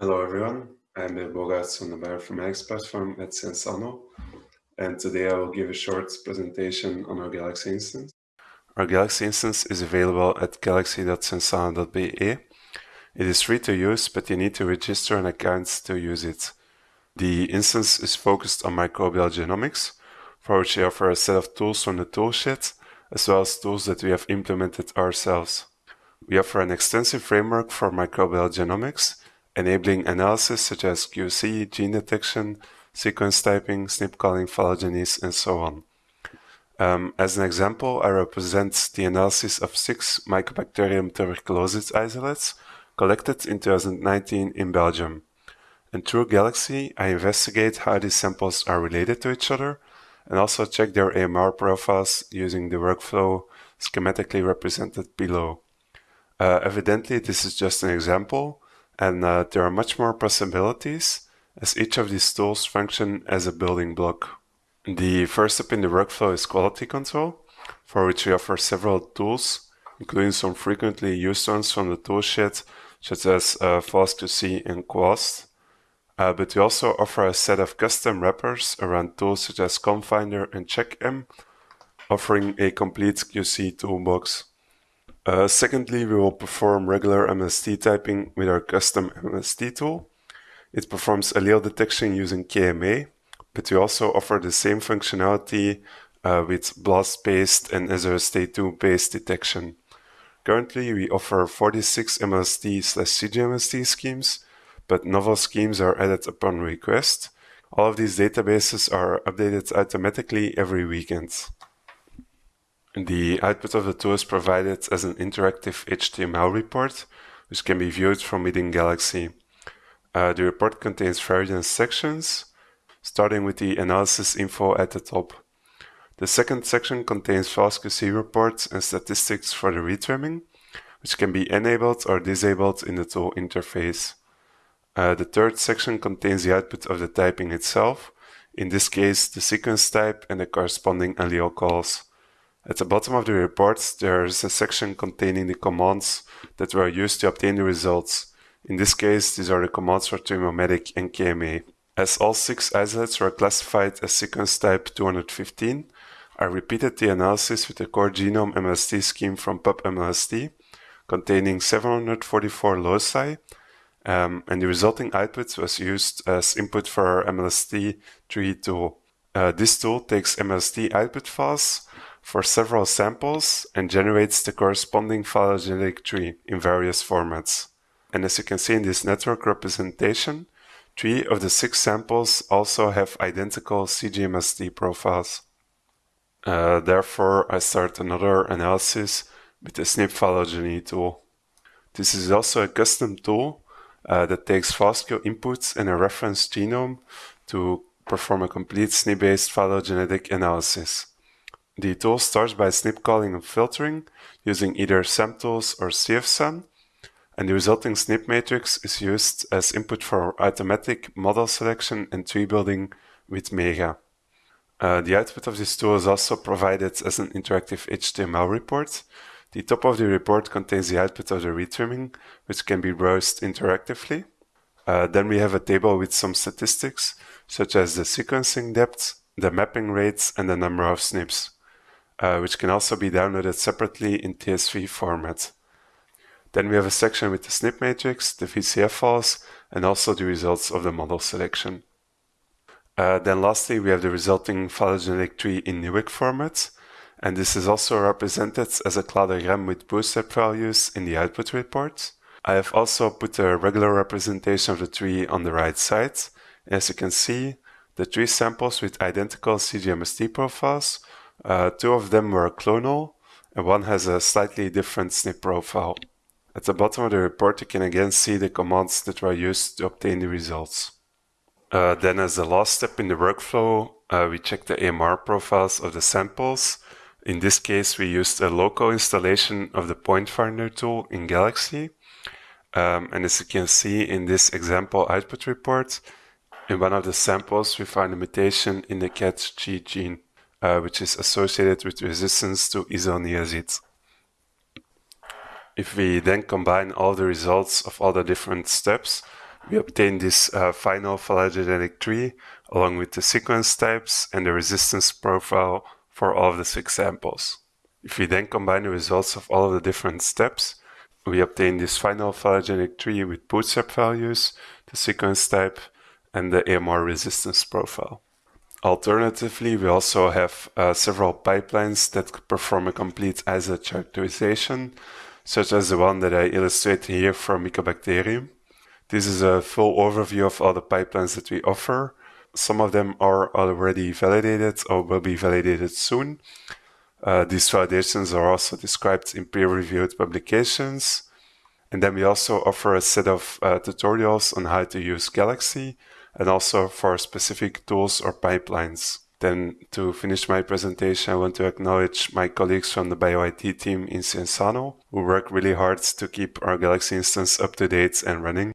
Hello everyone, I'm Bogaerts on the bioinformatics platform at Sciensano, and today I will give a short presentation on our Galaxy instance. Our Galaxy instance is available at galaxy.sciensano.be. It is free to use, but you need to register an account to use it. The instance is focused on microbial genomics, for which we offer a set of tools from the toolshed, as well as tools that we have implemented ourselves. We offer an extensive framework for microbial genomics, enabling analysis such as QC, gene detection, sequence typing, SNP calling, phylogenes, and so on. Um, as an example, I represent the analysis of six Mycobacterium tuberculosis isolates collected in 2019 in Belgium. And through Galaxy, I investigate how these samples are related to each other and also check their AMR profiles using the workflow schematically represented below. Uh, evidently, this is just an example, and uh, there are much more possibilities as each of these tools function as a building block. The first step in the workflow is quality control, for which we offer several tools, including some frequently used ones from the toolshed, such as uh, FastQC and Quast. Uh, but we also offer a set of custom wrappers around tools such as ConFindr and CheckM, offering a complete QC toolbox. Uh, secondly, we will perform regular MST typing with our custom MST tool. It performs allele detection using KMA, but we also offer the same functionality uh, with BLAST-based and SRST2-based detection. Currently, we offer 46 MST slash CGMLST schemes, but novel schemes are added upon request. All of these databases are updated automatically every weekend. The output of the tool is provided as an interactive HTML report, which can be viewed from within Galaxy. Uh, the report contains various sections, starting with the analysis info at the top. The second section contains FastQC reports and statistics for the retrimming, which can be enabled or disabled in the tool interface. Uh, the third section contains the output of the typing itself, in this case the sequence type and the corresponding allele calls. At the bottom of the report, there is a section containing the commands that were used to obtain the results. In this case, these are the commands for Trimmomatic and KMA. As all six isolates were classified as sequence type 215, I repeated the analysis with the core genome MLST scheme from PubMLST, containing 744 loci, um, and the resulting output was used as input for our MLST3 tool. Uh, this tool takes MLST output files for several samples and generates the corresponding phylogenetic tree in various formats. And as you can see in this network representation, three of the six samples also have identical CGMST profiles. Uh, therefore, I start another analysis with the SNP phylogeny tool. This is also a custom tool uh, that takes FastQ inputs and a reference genome to perform a complete SNP-based phylogenetic analysis. The tool starts by snip calling and filtering using either SAMTools or CFSAN, and the resulting snip matrix is used as input for automatic model selection and tree building with Mega. Uh, the output of this tool is also provided as an interactive HTML report. The top of the report contains the output of the retrimming, which can be browsed interactively. Uh, then we have a table with some statistics, such as the sequencing depth, the mapping rates, and the number of SNPs uh, which can also be downloaded separately in TSV format. Then we have a section with the SNP matrix, the VCF files, and also the results of the model selection. Uh, then lastly, we have the resulting phylogenetic tree in Newick format, and this is also represented as a cladogram with bootstrap values in the output report. I have also put a regular representation of the tree on the right side. As you can see, the tree samples with identical CGMST profiles uh, two of them were clonal, and one has a slightly different SNP profile. At the bottom of the report, you can again see the commands that were used to obtain the results. Uh, then as the last step in the workflow, uh, we check the AMR profiles of the samples. In this case, we used a local installation of the point finder tool in Galaxy. Um, and as you can see in this example output report, in one of the samples, we find a mutation in the katG gene uh, which is associated with resistance to isoniazid. If we then combine all the results of all the different steps, We obtain this uh, final phylogenetic tree along with the sequence types and the resistance profile for all of the six samples. If we then combine the results of all of the different steps, we obtain this final phylogenetic tree with bootstrap values, the sequence type, and the AMR resistance profile. Alternatively, we also have uh, several pipelines that perform a complete isolate characterization, such as the one that I illustrate here for Mycobacterium. This is a full overview of all the pipelines that we offer. Some of them are already validated or will be validated soon. Uh, these validations are also described in peer-reviewed publications. And then we also offer a set of uh, tutorials on how to use Galaxy and also for specific tools or pipelines. Then to finish my presentation, I want to acknowledge my colleagues from the BioIT team in Sciensano who work really hard to keep our Galaxy instance up to date and running.